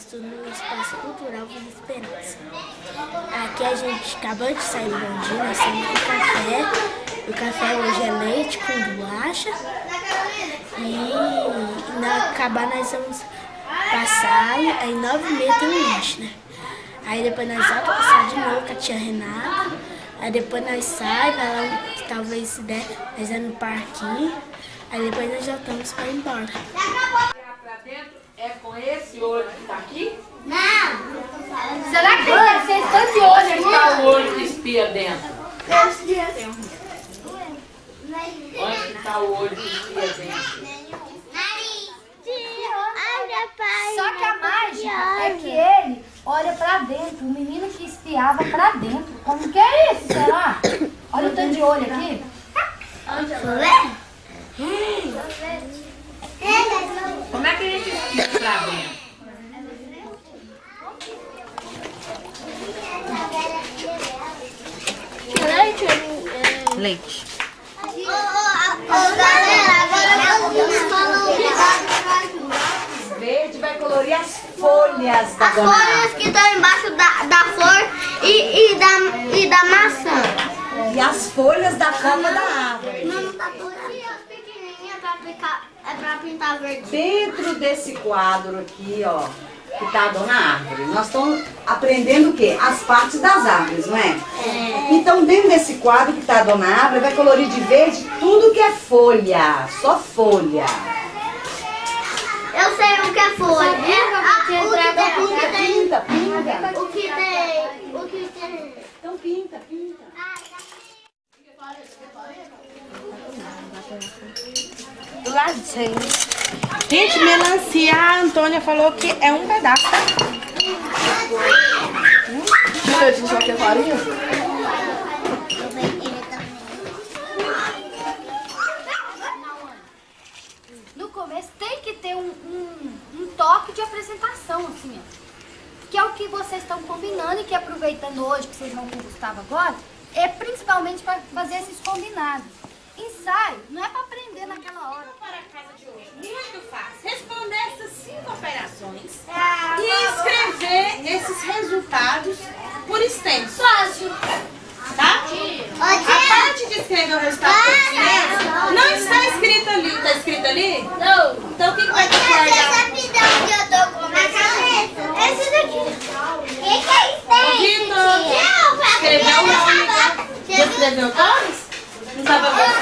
estou no Espaço Cultural Vida Esperança. Aqui a gente acabou de sair do bondinho, nós temos um café. O café hoje é leite com bolacha. E na acabar nós vamos passar, aí nove e meia tem um lanche, né? Aí depois nós voltamos a passar de novo com a tia Renata. Aí depois nós saímos, vai lá, talvez se der, nós vamos no parquinho. Aí depois nós voltamos para ir embora. É com esse olho que tá aqui? Não! Será que tem vocês estão de olho Onde tá o olho que espia dentro? aqui? Onde que tá o olho que espia dentro? Só que a mágica é que ele olha pra dentro. O menino que espiava pra dentro. Como que é isso, será? Olha o tanto de olho aqui. Como é que a gente espia pra dentro? Leite, Leite. galera, agora vamos falar Verde vai colorir as folhas da As folhas que estão embaixo da, da flor e, e, da, e da maçã. E as folhas da cama da árvore. Não tá tudo aqui, ó, pequenininha pra picar, é pra pintar verde. Dentro desse quadro aqui, ó, que tá a dona árvore, nós estamos aprendendo o quê? As partes das árvores, não é? Então, dentro desse quadro que tá a dona árvore, vai colorir de verde tudo que é folha, só folha. Eu sei o que é folha. Ah, o que tem, o que tem, Pinta, pinta. o que tem, o que tem. Então pinta, pinta. Do ladinho. Gente, melancia, a Antônia falou que é um pedaço. No começo tem que ter um, um, um toque de apresentação, assim, ó. Que é o que vocês estão combinando e que aproveitando hoje que vocês vão com o Gustavo agora, é principalmente para fazer esses combinados. Ensaio não é para aprender naquela hora. para a casa de hoje. Muito fácil. Responder essas cinco operações Ah, e escrever esses resultados por extenso. Fácil. Tá? A parte de escrever o resultado por extenso não está escrito ali. Está escrito ali? Não. Então o que, que vai ter que guardar? rapidão que eu tô começando. Esse daqui. O que, é isso? Vitor, Escreveu o nome? Você escreveu todos? Não estava vendo?